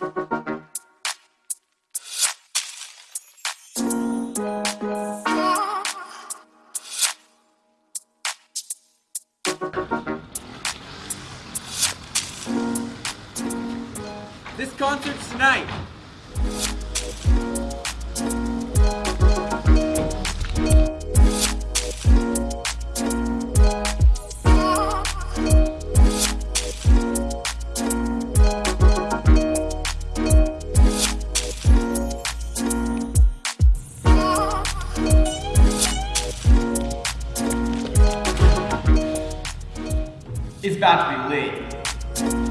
This concert's tonight. About to be lit.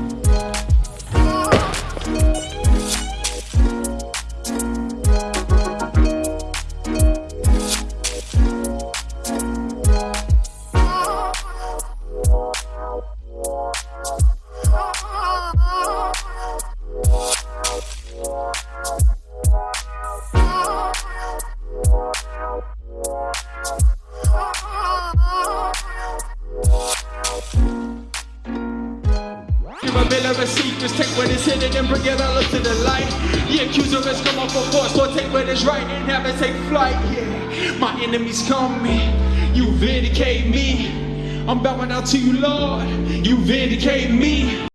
A bill of receipt, just take what is hidden and bring it all up to the light. The accuser has come off a force, so take what is right and have it take flight. Yeah, my enemies coming, you vindicate me. I'm bowing out to you, Lord, you vindicate me.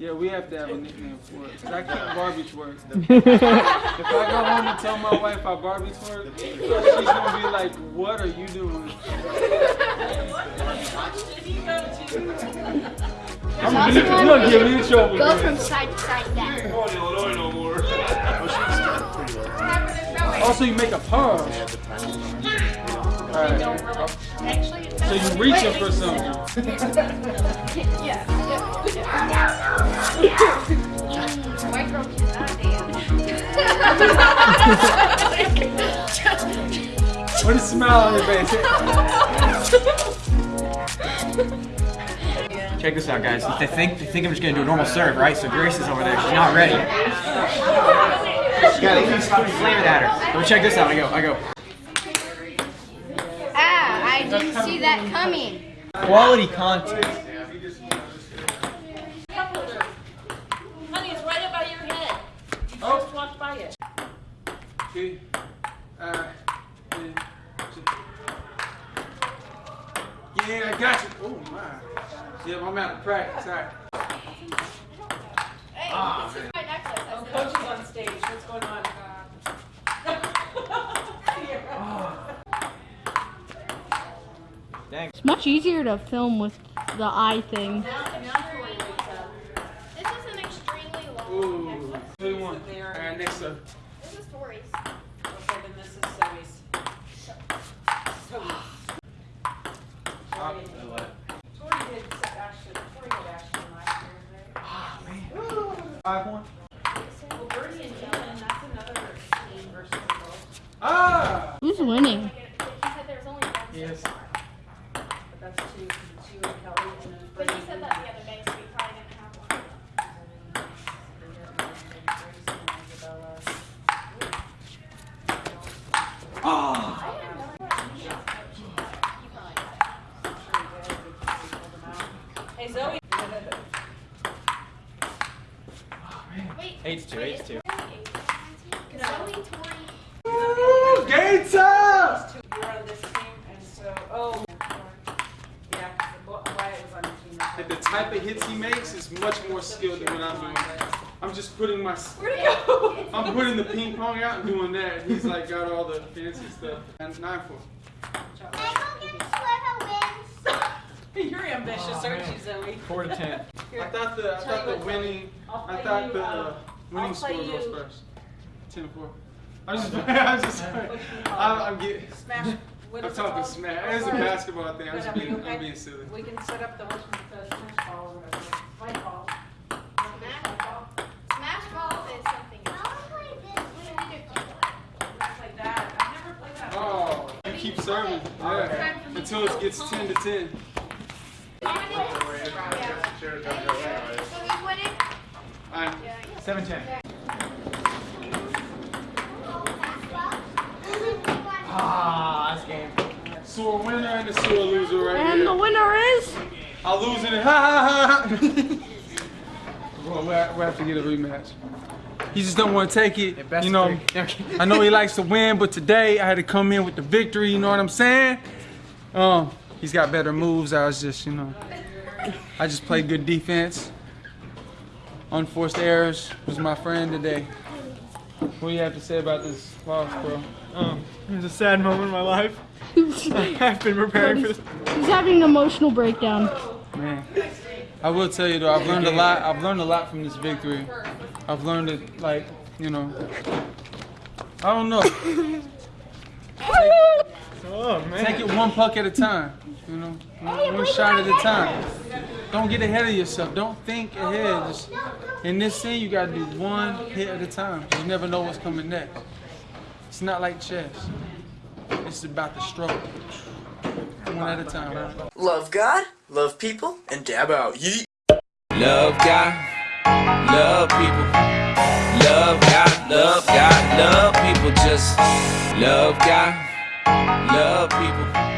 Yeah, we have to have a nickname for it. Cause I can't Barbie twerk. if I go home and tell my wife I Barbie twerk, she's gonna be like, "What are you doing?" I'm gonna give me trouble. Go from side to side down. Also, you make a. Alright. Actually, So you reaching for something. micro cannot dance. What a smile on your face. Check this out, guys. They think they think I'm just gonna do a normal serve, right? So Grace is over there. She's not ready. She got Amy's flaming at her. But check this out. I go. I go. Ah, I didn't see that coming. Quality content. Honey, it's right above your head. You just walked by it. Okay. Uh, yeah, I got you. Oh my. Yeah, I'm out of practice. All right. Ah, man. Oh, coach is on stage. What's going on? Dang. It's much easier to film with the eye thing. This is an extremely long. Ooh. What do you want? All right, next up. This is Tori's. Okay, then this is Zoe's. Zoe's. Tori Five one. Well, Bernie and Dylan, that's another team versus girls. Ah. Who's winning? He said there was only one. Yes. But that's two, two and Kelly and then But Bernie. he said that the other day, so we probably didn't have one. Hey, Wait. Eight to two. Eight to two. Zoe, Tori. Ooh, game time. You were on this team, and oh. Yeah, because Wyatt was on the team. And the type of hits he makes is much more skilled than what I'm doing. I'm just putting my. Where'd he go? I'm putting the ping pong out and doing that. He's like got all the fancy stuff. And nine four. You're ambitious, aren't you, Zoe? Four to ten. I thought the I thought the winning I'll I play thought the uh, Winning score goes first. 10 to 4. I'm just, I'm just, I'm, I'm getting. Smash. What I'm talking smash. It's a basketball thing. I'm just being, okay? I'm being silly. We can set up the what's the smash ball or whatever. White ball. Smash ball. Smash ball is something. Oh, you keep serving. Yeah. Until it gets 10 to 10. Yeah. So we 710. Ah, that's game. So a winner and a so a loser right and here. And the winner is? I'm losing it. Ha ha ha. Bro, we have to get a rematch. He just don't want to take it. You know, I know he likes to win, but today I had to come in with the victory. You know what I'm saying? Um, he's got better moves. I was just, you know, I just played good defense. Unforced errors was my friend today. What do you have to say about this loss, bro? Um, it was a sad moment in my life. I've been preparing for this. He's having an emotional breakdown. Man, I will tell you though, I've learned a lot. I've learned a lot from this victory. I've learned it, like, you know, I don't know. Oh man. Take it one puck at a time. You know, one, one shot at a time. Don't get ahead of yourself. Don't think ahead. Just, in this scene, you gotta do one hit at a time. You never know what's coming next. It's not like chess. It's about the stroke. One at a time. Right? Love God, love people, and dab out. Yeet. Love God, love people. Love God, love God, love people. Just love God, love people.